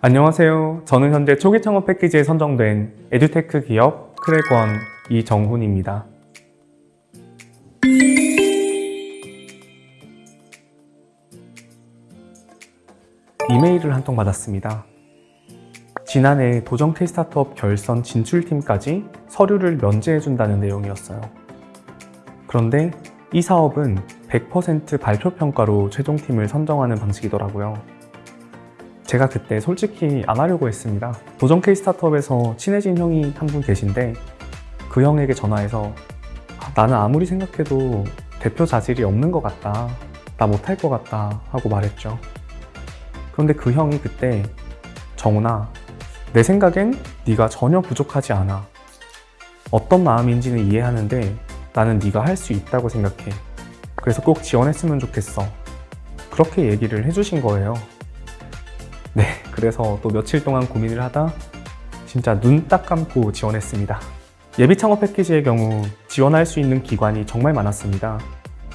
안녕하세요. 저는 현재 초기 창업 패키지에 선정된 에듀테크 기업 크랙원 이정훈입니다. 이메일을 한 통 받았습니다. 지난해 도전 K스타트업 결선 진출팀까지 서류를 면제해준다는 내용이었어요. 그런데 이 사업은 100% 발표평가로 최종팀을 선정하는 방식이더라고요. 제가 그때 솔직히 안 하려고 했습니다. 도전 K 스타트업에서 친해진 형이 한 분 계신데 그 형에게 전화해서 아, 나는 아무리 생각해도 대표 자질이 없는 것 같다. 나 못할 것 같다 하고 말했죠. 그런데 그 형이 그때 정훈아 내 생각엔 네가 전혀 부족하지 않아. 어떤 마음인지는 이해하는데 나는 네가 할 수 있다고 생각해. 그래서 꼭 지원했으면 좋겠어. 그렇게 얘기를 해주신 거예요. 네, 그래서 또 며칠 동안 고민을 하다 진짜 눈 딱 감고 지원했습니다. 예비 창업 패키지의 경우 지원할 수 있는 기관이 정말 많았습니다.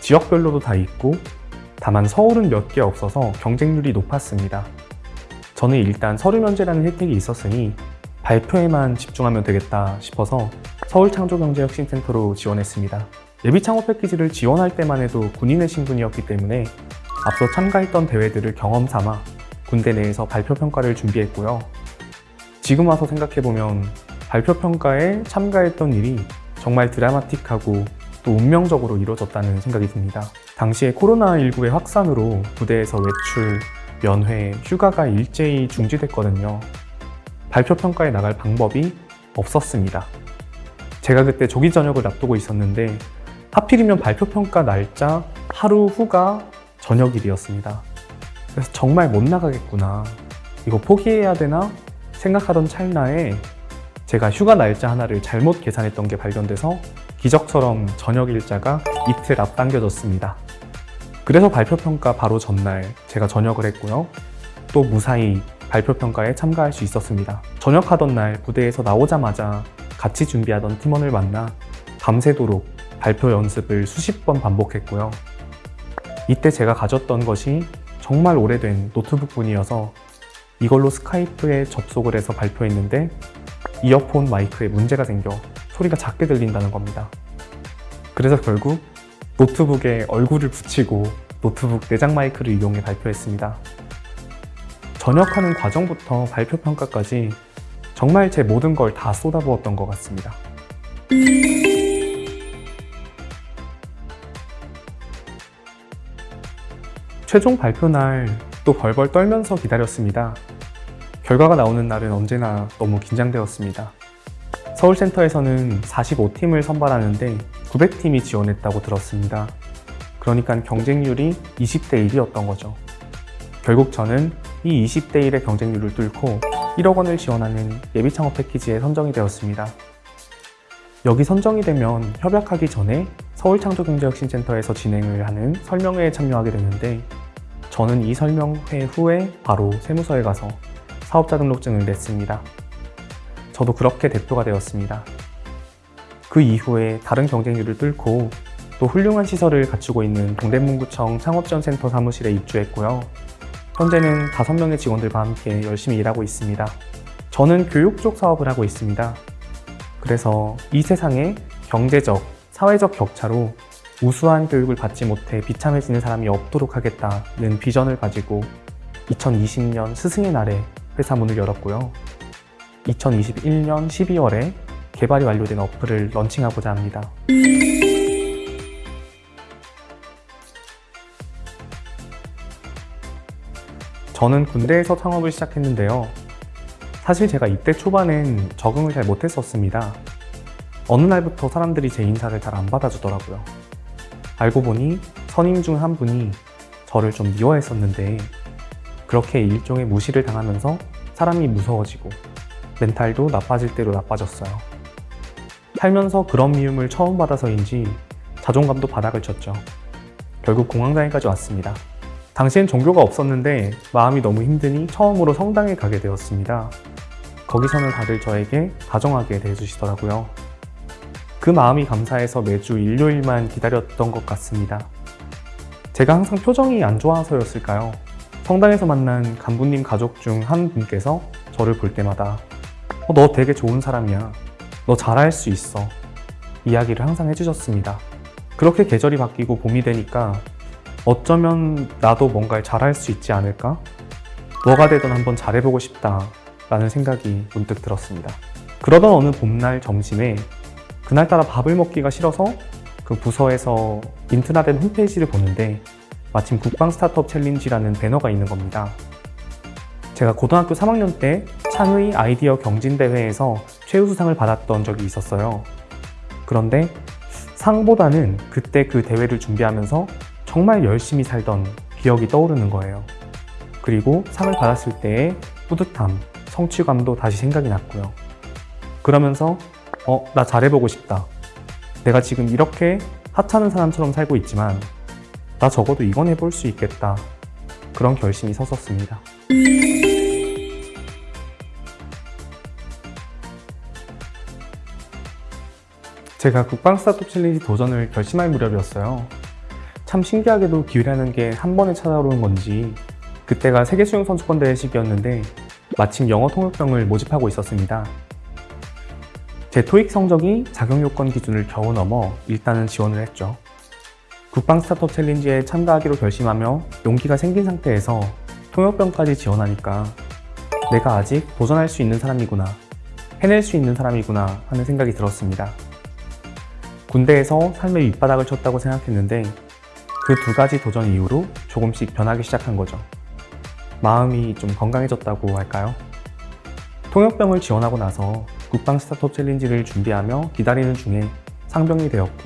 지역별로도 다 있고 다만 서울은 몇 개 없어서 경쟁률이 높았습니다. 저는 일단 서류 면제라는 혜택이 있었으니 발표에만 집중하면 되겠다 싶어서 서울창조경제혁신센터로 지원했습니다. 예비 창업 패키지를 지원할 때만 해도 군인의 신분이었기 때문에 앞서 참가했던 대회들을 경험 삼아 군대 내에서 발표 평가를 준비했고요. 지금 와서 생각해보면 발표 평가에 참가했던 일이 정말 드라마틱하고 또 운명적으로 이루어졌다는 생각이 듭니다. 당시에 코로나19의 확산으로 부대에서 외출, 면회, 휴가가 일제히 중지됐거든요. 발표 평가에 나갈 방법이 없었습니다. 제가 그때 조기 전역을 앞두고 있었는데 하필이면 발표 평가 날짜 하루 후가 저녁일이었습니다. 그래서 정말 못 나가겠구나. 이거 포기해야 되나? 생각하던 찰나에 제가 휴가 날짜 하나를 잘못 계산했던 게 발견돼서 기적처럼 저녁 일자가 이틀 앞당겨졌습니다. 그래서 발표평가 바로 전날 제가 전역을 했고요. 또 무사히 발표평가에 참가할 수 있었습니다. 전역하던 날 부대에서 나오자마자 같이 준비하던 팀원을 만나 밤새도록 발표 연습을 수십 번 반복했고요. 이때 제가 가졌던 것이 정말 오래된 노트북뿐이어서 이걸로 스카이프에 접속을 해서 발표했는데 이어폰 마이크에 문제가 생겨 소리가 작게 들린다는 겁니다. 그래서 결국 노트북에 얼굴을 붙이고 노트북 내장 마이크를 이용해 발표했습니다. 전역하는 과정부터 발표 평가까지 정말 제 모든 걸 다 쏟아부었던 것 같습니다. 최종 발표 날 또 벌벌 떨면서 기다렸습니다. 결과가 나오는 날은 언제나 너무 긴장되었습니다. 서울센터에서는 45팀을 선발하는데 900팀이 지원했다고 들었습니다. 그러니까 경쟁률이 20대 1이었던 거죠. 결국 저는 이 20대 1의 경쟁률을 뚫고 1억 원을 지원하는 예비 창업 패키지에 선정이 되었습니다. 여기 선정이 되면 협약하기 전에 서울창조경제혁신센터에서 진행을 하는 설명회에 참여하게 되는데 저는 이 설명회 후에 바로 세무서에 가서 사업자 등록증을 냈습니다. 저도 그렇게 대표가 되었습니다. 그 이후에 다른 경쟁률을 뚫고 또 훌륭한 시설을 갖추고 있는 동대문구청 창업지원센터 사무실에 입주했고요. 현재는 5명의 직원들과 함께 열심히 일하고 있습니다. 저는 교육 쪽 사업을 하고 있습니다. 그래서 이 세상에 경제적, 사회적 격차로 우수한 교육을 받지 못해 비참해지는 사람이 없도록 하겠다는 비전을 가지고 2020년 스승의 날에 회사 문을 열었고요. 2021년 12월에 개발이 완료된 어플을 런칭하고자 합니다. 저는 군대에서 창업을 시작했는데요. 사실 제가 이때 초반엔 적응을 잘 못했었습니다. 어느 날부터 사람들이 제 인사를 잘 안 받아주더라고요. 알고 보니 선임 중 한 분이 저를 좀 미워했었는데 그렇게 일종의 무시를 당하면서 사람이 무서워지고 멘탈도 나빠질 대로 나빠졌어요. 살면서 그런 미움을 처음 받아서인지 자존감도 바닥을 쳤죠. 결국 공황장애까지 왔습니다. 당시엔 종교가 없었는데 마음이 너무 힘드니 처음으로 성당에 가게 되었습니다. 거기서는 다들 저에게 다정하게 대해주시더라고요. 그 마음이 감사해서 매주 일요일만 기다렸던 것 같습니다. 제가 항상 표정이 안 좋아서였을까요? 성당에서 만난 간부님 가족 중 한 분께서 저를 볼 때마다 어, 너 되게 좋은 사람이야. 너 잘할 수 있어. 이야기를 항상 해주셨습니다. 그렇게 계절이 바뀌고 봄이 되니까 어쩌면 나도 뭔가를 잘할 수 있지 않을까? 뭐가 되든 한번 잘해보고 싶다 라는 생각이 문득 들었습니다. 그러던 어느 봄날 점심에 그날따라 밥을 먹기가 싫어서 그 부서에서 인트라넷 홈페이지를 보는데 마침 국방 스타트업 챌린지라는 배너가 있는 겁니다. 제가 고등학교 3학년 때 창의 아이디어 경진대회에서 최우수상을 받았던 적이 있었어요. 그런데 상보다는 그때 그 대회를 준비하면서 정말 열심히 살던 기억이 떠오르는 거예요. 그리고 상을 받았을 때의 뿌듯함, 성취감도 다시 생각이 났고요. 그러면서 어, 나 잘해보고 싶다. 내가 지금 이렇게 하찮은 사람처럼 살고 있지만 나 적어도 이건 해볼 수 있겠다. 그런 결심이 섰었습니다. 제가 국방 스타트업 챌린지 도전을 결심할 무렵이었어요. 참 신기하게도 기회라는 게 한 번에 찾아오는 건지 그때가 세계 수영 선수권 대회 시기였는데 마침 영어 통역병을 모집하고 있었습니다. 제 토익 성적이 자격 요건 기준을 겨우 넘어 일단은 지원을 했죠. 국방 스타트업 챌린지에 참가하기로 결심하며 용기가 생긴 상태에서 통역병까지 지원하니까 내가 아직 도전할 수 있는 사람이구나, 해낼 수 있는 사람이구나 하는 생각이 들었습니다. 군대에서 삶의 밑바닥을 쳤다고 생각했는데 그 두 가지 도전 이후로 조금씩 변하기 시작한 거죠. 마음이 좀 건강해졌다고 할까요? 통역병을 지원하고 나서 국방 스타트업 챌린지를 준비하며 기다리는 중에 상병이 되었고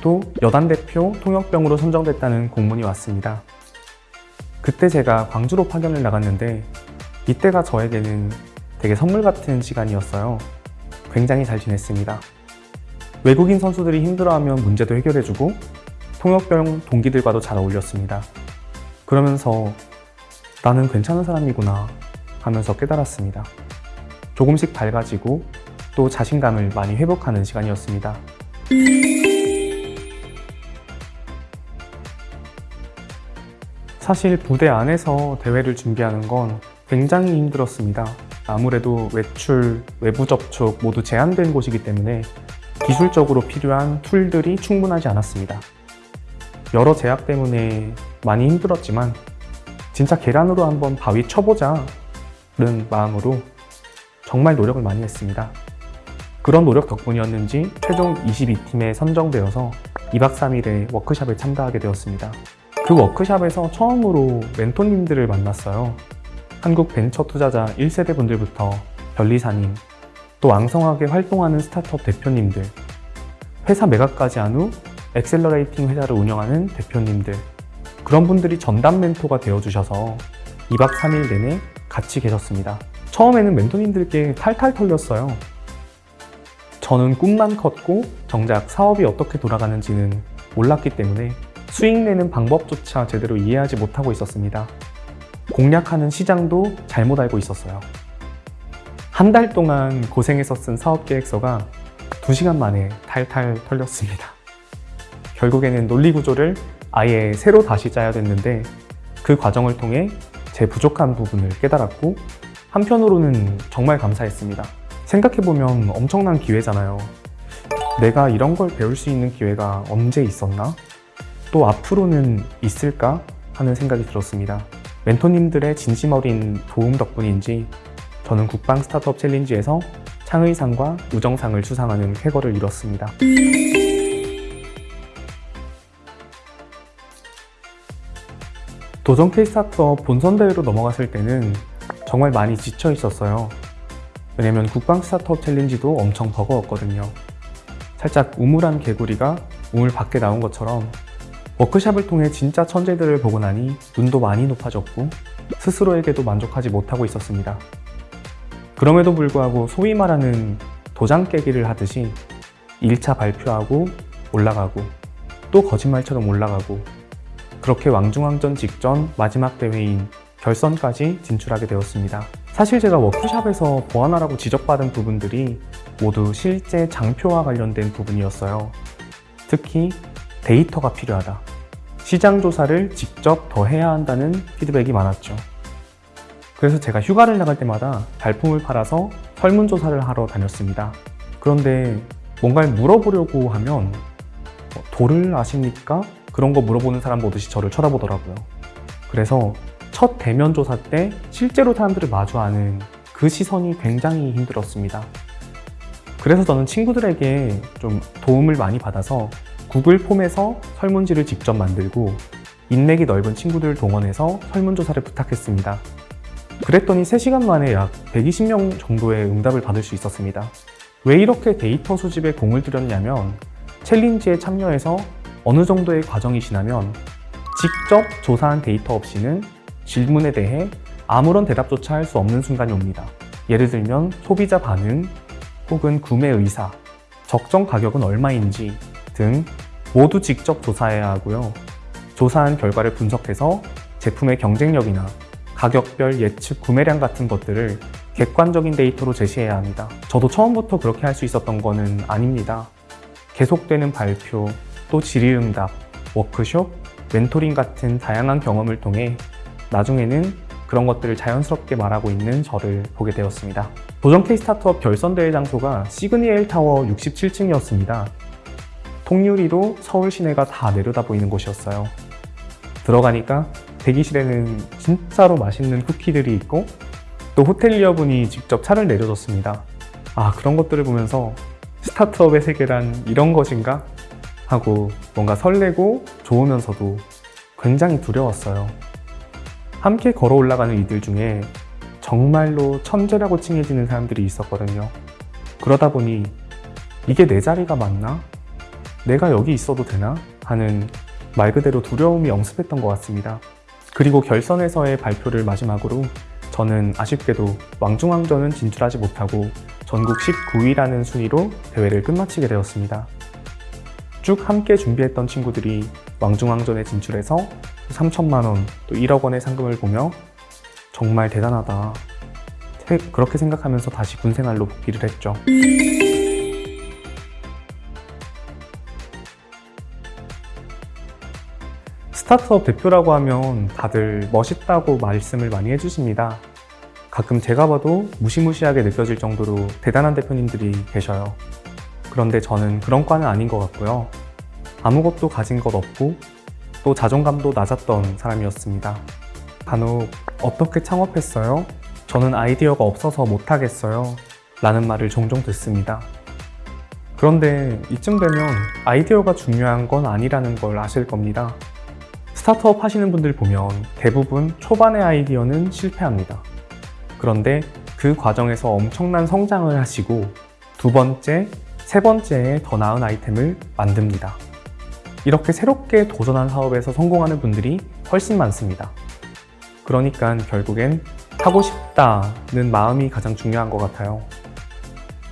또 여단 대표 통역병으로 선정됐다는 공문이 왔습니다. 그때 제가 광주로 파견을 나갔는데 이때가 저에게는 되게 선물 같은 시간이었어요. 굉장히 잘 지냈습니다. 외국인 선수들이 힘들어하면 문제도 해결해주고 통역병 동기들과도 잘 어울렸습니다. 그러면서 나는 괜찮은 사람이구나 하면서 깨달았습니다. 조금씩 밝아지고 또 자신감을 많이 회복하는 시간이었습니다. 사실 부대 안에서 대회를 준비하는 건 굉장히 힘들었습니다. 아무래도 외출, 외부 접촉 모두 제한된 곳이기 때문에 기술적으로 필요한 툴들이 충분하지 않았습니다. 여러 제약 때문에 많이 힘들었지만 진짜 계란으로 한번 바위 쳐보자 는 마음으로 정말 노력을 많이 했습니다. 그런 노력 덕분이었는지 최종 22팀에 선정되어서 2박 3일의 워크샵에 참가하게 되었습니다. 그 워크샵에서 처음으로 멘토님들을 만났어요. 한국 벤처 투자자 1세대 분들부터 변리사님, 또 왕성하게 활동하는 스타트업 대표님들, 회사 매각까지 한 후 accelerating 회사를 운영하는 대표님들, 그런 분들이 전담 멘토가 되어주셔서 2박 3일 내내 같이 계셨습니다. 처음에는 멘토님들께 탈탈 털렸어요. 저는 꿈만 컸고 정작 사업이 어떻게 돌아가는지는 몰랐기 때문에 수익 내는 방법조차 제대로 이해하지 못하고 있었습니다. 공략하는 시장도 잘못 알고 있었어요. 한 달 동안 고생해서 쓴 사업 계획서가 2시간 만에 탈탈 털렸습니다. 결국에는 논리 구조를 아예 새로 다시 짜야 됐는데 그 과정을 통해 제 부족한 부분을 깨달았고 한편으로는 정말 감사했습니다. 생각해보면 엄청난 기회잖아요. 내가 이런 걸 배울 수 있는 기회가 언제 있었나? 또 앞으로는 있을까? 하는 생각이 들었습니다. 멘토님들의 진심 어린 도움 덕분인지 저는 국방 스타트업 챌린지에서 창의상과 우정상을 수상하는 쾌거를 이뤘습니다. 도전 K스타트업 본선 대회로 넘어갔을 때는 정말 많이 지쳐 있었어요. 왜냐면 국방 스타트업 챌린지도 엄청 버거웠거든요. 살짝 우물한 개구리가 우물 밖에 나온 것처럼 워크샵을 통해 진짜 천재들을 보고 나니 눈도 많이 높아졌고 스스로에게도 만족하지 못하고 있었습니다. 그럼에도 불구하고 소위 말하는 도장 깨기를 하듯이 1차 발표하고 올라가고 또 거짓말처럼 올라가고 그렇게 왕중왕전 직전 마지막 대회인 결선까지 진출하게 되었습니다. 사실 제가 워크샵에서 보완하라고 지적받은 부분들이 모두 실제 장표와 관련된 부분이었어요. 특히 데이터가 필요하다. 시장 조사를 직접 더 해야 한다는 피드백이 많았죠. 그래서 제가 휴가를 나갈 때마다 발품을 팔아서 설문조사를 하러 다녔습니다. 그런데 뭔가를 물어보려고 하면 어, 돌을 아십니까? 그런 거 물어보는 사람 보듯이 저를 쳐다보더라고요. 그래서 첫 대면 조사 때 실제로 사람들을 마주하는 그 시선이 굉장히 힘들었습니다. 그래서 저는 친구들에게 좀 도움을 많이 받아서 구글 폼에서 설문지를 직접 만들고 인맥이 넓은 친구들을 동원해서 설문조사를 부탁했습니다. 그랬더니 3시간 만에 약 120명 정도의 응답을 받을 수 있었습니다. 왜 이렇게 데이터 수집에 공을 들였냐면 챌린지에 참여해서 어느 정도의 과정이 지나면 직접 조사한 데이터 없이는 질문에 대해 아무런 대답조차 할 수 없는 순간이 옵니다. 예를 들면 소비자 반응 혹은 구매 의사, 적정 가격은 얼마인지 등 모두 직접 조사해야 하고요. 조사한 결과를 분석해서 제품의 경쟁력이나 가격별 예측 구매량 같은 것들을 객관적인 데이터로 제시해야 합니다. 저도 처음부터 그렇게 할 수 있었던 거는 아닙니다. 계속되는 발표, 또 질의응답, 워크숍, 멘토링 같은 다양한 경험을 통해 나중에는 그런 것들을 자연스럽게 말하고 있는 저를 보게 되었습니다. 도전 K 스타트업 결선대회 장소가 시그니엘 타워 67층이었습니다. 통유리로 서울 시내가 다 내려다 보이는 곳이었어요. 들어가니까 대기실에는 진짜로 맛있는 쿠키들이 있고 또 호텔리어분이 직접 차를 내려줬습니다. 아 그런 것들을 보면서 스타트업의 세계란 이런 것인가? 하고 뭔가 설레고 좋으면서도 굉장히 두려웠어요. 함께 걸어 올라가는 이들 중에 정말로 천재라고 칭해지는 사람들이 있었거든요. 그러다 보니 이게 내 자리가 맞나? 내가 여기 있어도 되나? 하는 말 그대로 두려움이 엄습했던 것 같습니다. 그리고 결선에서의 발표를 마지막으로 저는 아쉽게도 왕중왕전은 진출하지 못하고 전국 19위라는 순위로 대회를 끝마치게 되었습니다. 쭉 함께 준비했던 친구들이 왕중왕전에 진출해서 3천만 원, 또 1억 원의 상금을 보며 정말 대단하다. 그렇게 생각하면서 다시 군 생활로 복귀를 했죠. 스타트업 대표라고 하면 다들 멋있다고 말씀을 많이 해주십니다. 가끔 제가 봐도 무시무시하게 느껴질 정도로 대단한 대표님들이 계셔요. 그런데 저는 그런 과는 아닌 것 같고요. 아무것도 가진 것 없고 또 자존감도 낮았던 사람이었습니다. 간혹 어떻게 창업했어요? 저는 아이디어가 없어서 못하겠어요. 라는 말을 종종 듣습니다. 그런데 이쯤 되면 아이디어가 중요한 건 아니라는 걸 아실 겁니다. 스타트업 하시는 분들 보면 대부분 초반의 아이디어는 실패합니다. 그런데 그 과정에서 엄청난 성장을 하시고 두 번째, 세 번째에 더 나은 아이템을 만듭니다. 이렇게 새롭게 도전한 사업에서 성공하는 분들이 훨씬 많습니다. 그러니까 결국엔 하고 싶다는 마음이 가장 중요한 것 같아요.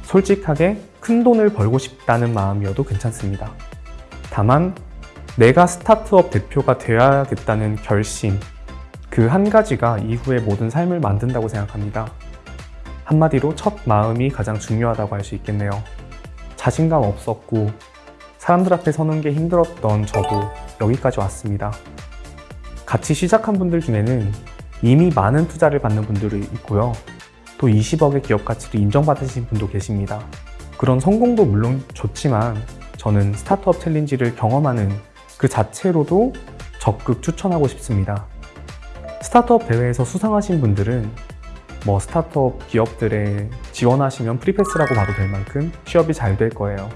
솔직하게 큰 돈을 벌고 싶다는 마음이어도 괜찮습니다. 다만 내가 스타트업 대표가 되어야겠다는 결심, 그 한 가지가 이후의 모든 삶을 만든다고 생각합니다. 한마디로 첫 마음이 가장 중요하다고 할 수 있겠네요. 자신감 없었고 사람들 앞에 서는 게 힘들었던 저도 여기까지 왔습니다. 같이 시작한 분들 중에는 이미 많은 투자를 받는 분들이 있고요. 또 20억의 기업 가치를 인정받으신 분도 계십니다. 그런 성공도 물론 좋지만 저는 스타트업 챌린지를 경험하는 그 자체로도 적극 추천하고 싶습니다. 스타트업 대회에서 수상하신 분들은 뭐 스타트업 기업들에 지원하시면 free pass라고 봐도 될 만큼 취업이 잘 될 거예요.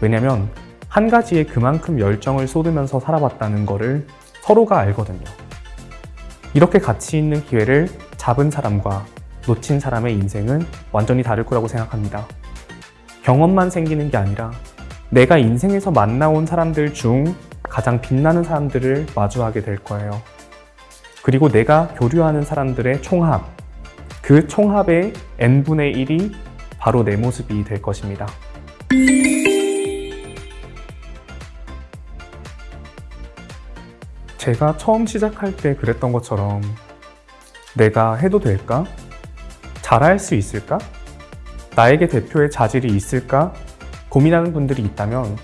왜냐면 한 가지에 그만큼 열정을 쏟으면서 살아봤다는 거를 서로가 알거든요. 이렇게 가치 있는 기회를 잡은 사람과 놓친 사람의 인생은 완전히 다를 거라고 생각합니다. 경험만 생기는 게 아니라 내가 인생에서 만나온 사람들 중 가장 빛나는 사람들을 마주하게 될 거예요. 그리고 내가 교류하는 사람들의 총합, 그 총합의 n분의 1이 바로 내 모습이 될 것입니다. 제가 처음 시작할 때 그랬던 것처럼 내가 해도 될까? 잘할 수 있을까? 나에게 대표의 자질이 있을까? 고민하는 분들이 있다면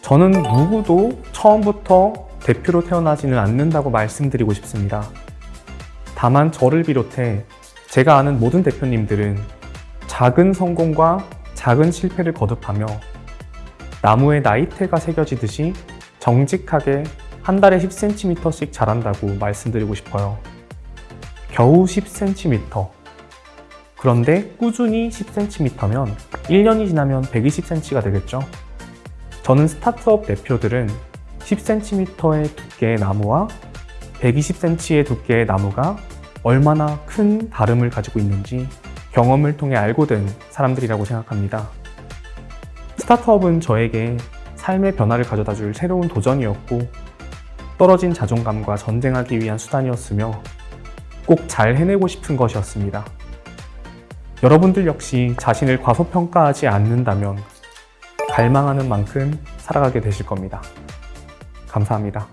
저는 누구도 처음부터 대표로 태어나지는 않는다고 말씀드리고 싶습니다. 다만 저를 비롯해 제가 아는 모든 대표님들은 작은 성공과 작은 실패를 거듭하며 나무에 나이테가 새겨지듯이 정직하게 한 달에 10cm씩 자란다고 말씀드리고 싶어요. 겨우 10cm. 그런데 꾸준히 10cm면 1년이 지나면 120cm가 되겠죠. 저는 스타트업 대표들은 10cm의 두께의 나무와 120cm의 두께의 나무가 얼마나 큰 다름을 가지고 있는지 경험을 통해 알고 된 사람들이라고 생각합니다. 스타트업은 저에게 삶의 변화를 가져다 줄 새로운 도전이었고 떨어진 자존감과 전쟁하기 위한 수단이었으며 꼭 잘 해내고 싶은 것이었습니다. 여러분들 역시 자신을 과소평가하지 않는다면 갈망하는 만큼 살아가게 되실 겁니다. 감사합니다.